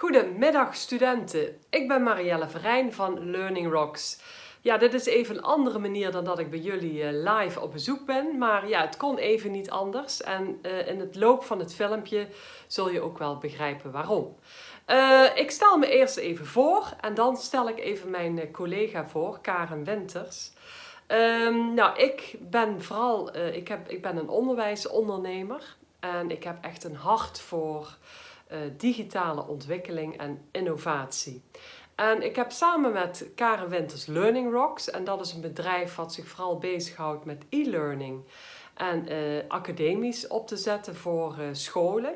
Goedemiddag studenten, ik ben Marielle Verijn van Learning Rocks. Ja, dit is even een andere manier dan dat ik bij jullie eh, live op bezoek ben, maar ja, het kon even niet anders en uh, in het loop van het filmpje zul je ook wel begrijpen waarom. Uh, ik stel me eerst even voor en dan stel ik even mijn collega voor, Karen Winters. Um, nou, ik ben vooral, ik, heb, ik ben een onderwijsondernemer en ik heb echt een hart voor digitale ontwikkeling en innovatie. En ik heb samen met Karen Winters Learning Rocks, en dat is een bedrijf wat zich vooral bezighoudt met e-learning en uh, academisch op te zetten voor uh, scholen.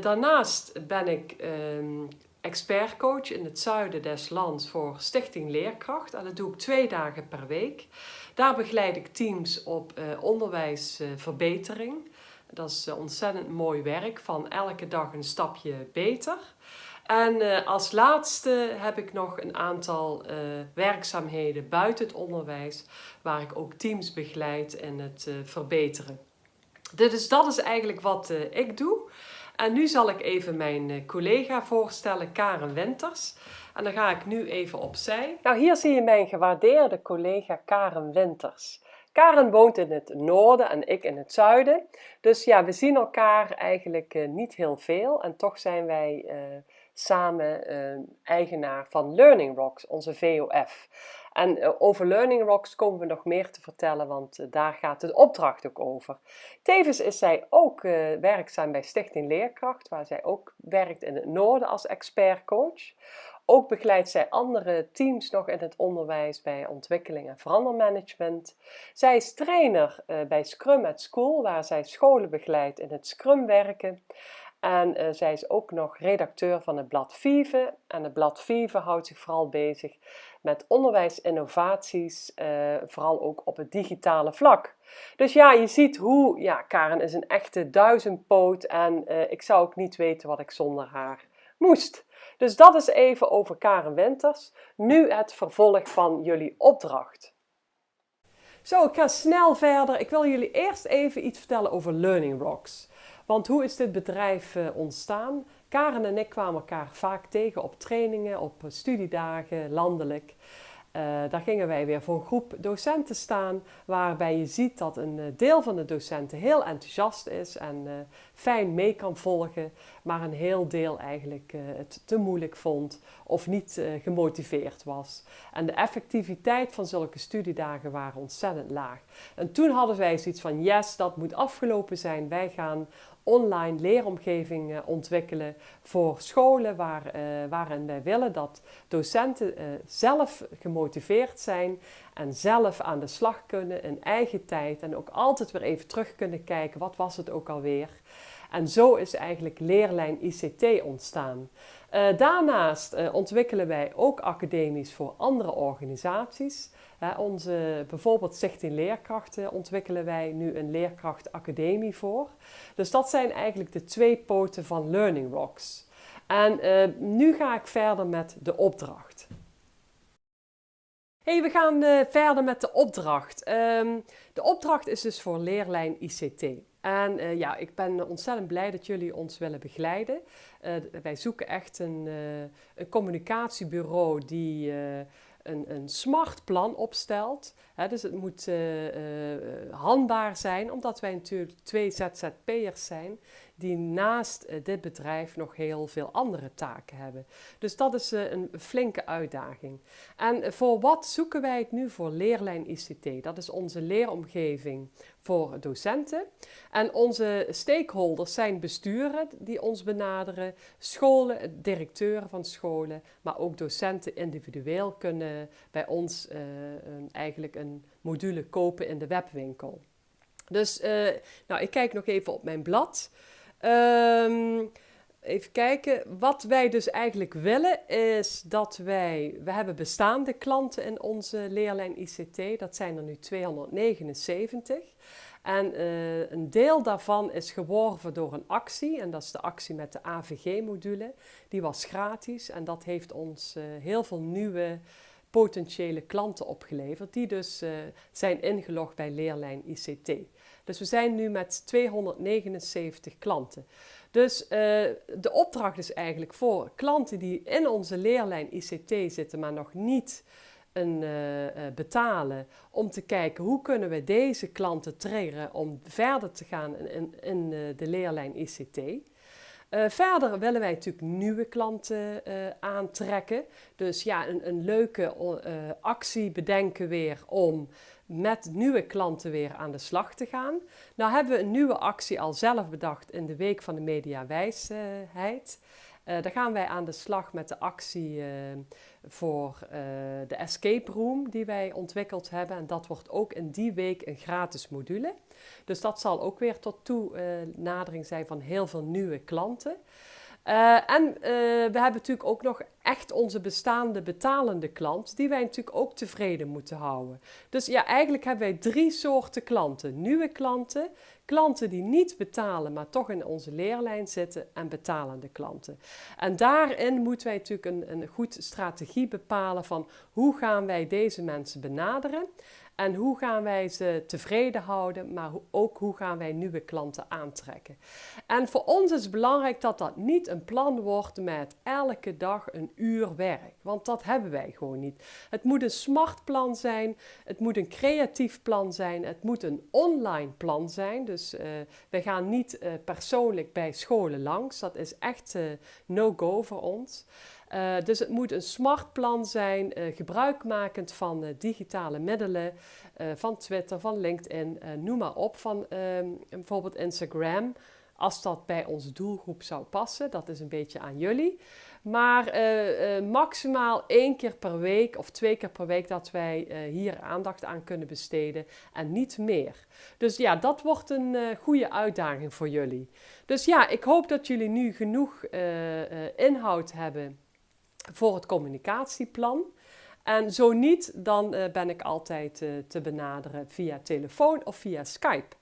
daarnaast ben ik um, expertcoach in het zuiden des lands voor Stichting Leerkracht. En dat doe ik twee dagen per week. Daar begeleid ik teams op onderwijsverbetering. Dat is eh, ontzettend mooi werk van elke dag een stapje beter. En uh, als laatste heb ik nog een aantal uh, werkzaamheden buiten het onderwijs waar ik ook teams begeleid in het verbeteren. Dus dat is eigenlijk wat ik doe. En nu zal ik even mijn collega voorstellen, Karen Winters. En dan ga ik nu even opzij. Nou, hier zie je mijn gewaardeerde collega Karen Winters. Karen woont in het noorden en ik in het zuiden. Dus ja, we zien elkaar eigenlijk uh, niet heel veel. En toch zijn wij uh, samen uh, eigenaar van Learning Rocks, onze VOF. En over Learning Rocks komen we nog meer te vertellen, want daar gaat de opdracht ook over. Tevens is zij ook werkzaam bij Stichting Leerkracht, waar zij ook werkt in het noorden als expertcoach. Ook begeleidt zij andere teams nog in het onderwijs bij ontwikkeling en verandermanagement. Zij is trainer uh, bij Scrum at School, waar zij scholen begeleidt in het Scrum werken. En uh, zij is ook nog redacteur van het blad Vive. En het blad Vive houdt zich vooral bezig met onderwijsinnovaties, uh, vooral ook op het digitale vlak. Dus ja, je ziet hoe, ja, Karen is een echte duizendpoot en ik zou ook niet weten wat ik zonder haar moest. Dus dat is even over Karen Winters. Nu het vervolg van jullie opdracht. Zo, ik ga snel verder. Ik wil jullie eerst even iets vertellen over Learning Rocks. Want hoe is dit bedrijf uh, ontstaan? Karen en ik kwamen elkaar vaak tegen op trainingen, op studiedagen, landelijk. Uh, daar gingen wij weer voor een groep docenten staan, waarbij je ziet dat een eh, deel van de docenten heel enthousiast is en uh, fijn mee kan volgen, maar een heel deel eigenlijk het te moeilijk vond of niet gemotiveerd was. En de effectiviteit van zulke studiedagen waren ontzettend laag. En toen hadden wij zoiets van, yes, dat moet afgelopen zijn. Wij gaan online leeromgeving ontwikkelen voor scholen waar, uh, waarin wij willen dat docenten uh, zelf gemotiveerd zijn en zelf aan de slag kunnen in eigen tijd en ook altijd weer even terug kunnen kijken wat was het ook alweer. En zo is eigenlijk leerlijn ICT ontstaan. Uh, daarnaast ontwikkelen wij ook academisch voor andere organisaties onze, bijvoorbeeld Stichting Leerkrachten ontwikkelen wij nu een leerkrachtacademie voor. Dus dat zijn eigenlijk de twee poten van Learning Rocks. En uh, nu ga ik verder met de opdracht. Hey, we gaan uh, verder met de opdracht. Um, de opdracht is dus voor leerlijn ICT. En uh, ja, ik ben ontzettend blij dat jullie ons willen begeleiden. Uh, wij zoeken echt een, een communicatiebureau die een, een smart plan opstelt. Dus het moet handbaar zijn, omdat wij natuurlijk twee ZZP'ers zijn die naast uh, dit bedrijf nog heel veel andere taken hebben. Dus dat is een flinke uitdaging. En voor wat zoeken wij het nu voor Leerlijn ICT? Dat is onze leeromgeving voor docenten. En onze stakeholders zijn besturen die ons benaderen, scholen, directeuren van scholen, maar ook docenten individueel kunnen bij ons eigenlijk een module kopen in de webwinkel. Dus nou, ik kijk nog even op mijn blad. Um, even kijken. Wat wij dus eigenlijk willen is dat wij... We hebben bestaande klanten in onze leerlijn ICT. Dat zijn er nu 279. En uh, een deel daarvan is geworven door een actie. En dat is de actie met de AVG-module. Die was gratis en dat heeft ons uh, heel veel nieuwe potentiële klanten opgeleverd. Die dus uh, zijn ingelogd bij leerlijn ICT. Dus we zijn nu met 279 klanten. Dus de opdracht is eigenlijk voor klanten die in onze leerlijn ICT zitten, maar nog niet een, betalen, om te kijken hoe kunnen we deze klanten triggeren om verder te gaan in, in de leerlijn ICT. Uh, verder willen wij natuurlijk nieuwe klanten uh, aantrekken. Dus ja, een, een leuke uh, actie bedenken weer om met nieuwe klanten weer aan de slag te gaan. Nou hebben we een nieuwe actie al zelf bedacht in de Week van de Mediawijsheid. Uh, daar gaan wij aan de slag met de actie uh, voor uh, de escape room die wij ontwikkeld hebben. En dat wordt ook in die week een gratis module. Dus dat zal ook weer tot toenadering zijn van heel veel nieuwe klanten. Uh, en uh, we hebben natuurlijk ook nog echt onze bestaande betalende klant, die wij natuurlijk ook tevreden moeten houden. Dus ja, eigenlijk hebben wij drie soorten klanten. Nieuwe klanten, klanten die niet betalen, maar toch in onze leerlijn zitten en betalende klanten. En daarin moeten wij natuurlijk een, een goed strategie bepalen van hoe gaan wij deze mensen benaderen. En hoe gaan wij ze tevreden houden, maar ook hoe gaan wij nieuwe klanten aantrekken. En voor ons is het belangrijk dat dat niet een plan wordt met elke dag een uur werk. Want dat hebben wij gewoon niet. Het moet een smart plan zijn, het moet een creatief plan zijn, het moet een online plan zijn. Dus uh, we gaan niet uh, persoonlijk bij scholen langs. Dat is echt uh, no-go voor ons. Uh, dus het moet een smart plan zijn, uh, gebruikmakend van uh, digitale middelen, van Twitter, van LinkedIn, noem maar op, van ehm, bijvoorbeeld Instagram, als dat bij onze doelgroep zou passen. Dat is een beetje aan jullie. Maar maximaal één keer per week of twee keer per week dat wij hier aandacht aan kunnen besteden en niet meer. Dus ja, dat wordt een goede uitdaging voor jullie. Dus ja, ik hoop dat jullie nu genoeg inhoud hebben voor het communicatieplan. En zo niet, dan uh, ben ik altijd uh, te benaderen via telefoon of via Skype.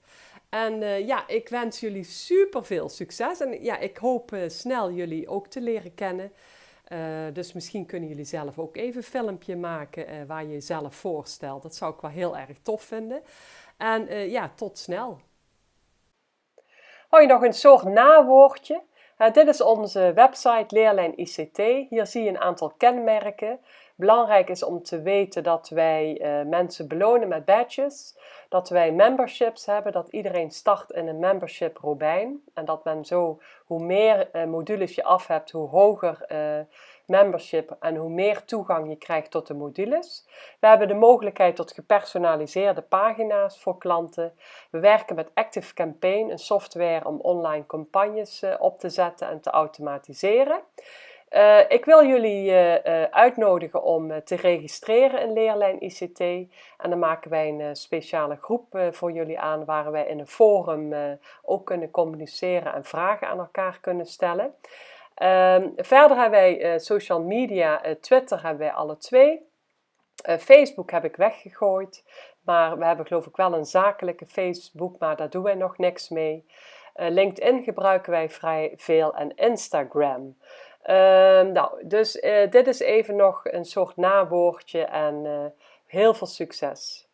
En uh, ja, ik wens jullie super veel succes. En ja, ik hoop snel jullie ook te leren kennen. dus misschien kunnen jullie zelf ook even een filmpje maken waar je jezelf voorstelt. Dat zou ik wel heel erg tof vinden. En ja, tot snel. Hou je nog een soort nawoordje? Dit is onze website Leerlijn ICT. Hier zie je een aantal kenmerken. Belangrijk is om te weten dat wij uh, mensen belonen met badges, dat wij memberships hebben, dat iedereen start in een membership Robijn en dat men zo, hoe meer uh, modules je af hebt, hoe hoger membership en hoe meer toegang je krijgt tot de modules. We hebben de mogelijkheid tot gepersonaliseerde pagina's voor klanten. We werken met Active Campaign, een software om online campagnes uh, op te zetten en te automatiseren. Uh, ik wil jullie uh, uitnodigen om te registreren in Leerlijn ICT. En dan maken wij een speciale groep voor jullie aan waar wij in een forum ook kunnen communiceren en vragen aan elkaar kunnen stellen. Um, verder hebben wij uh, social media, uh, Twitter hebben wij alle twee. Uh, Facebook heb ik weggegooid, maar we hebben geloof ik wel een zakelijke Facebook, maar daar doen wij nog niks mee. LinkedIn gebruiken wij vrij veel en Instagram. Um, nou, dus dit is even nog een soort nawoordje en heel veel succes.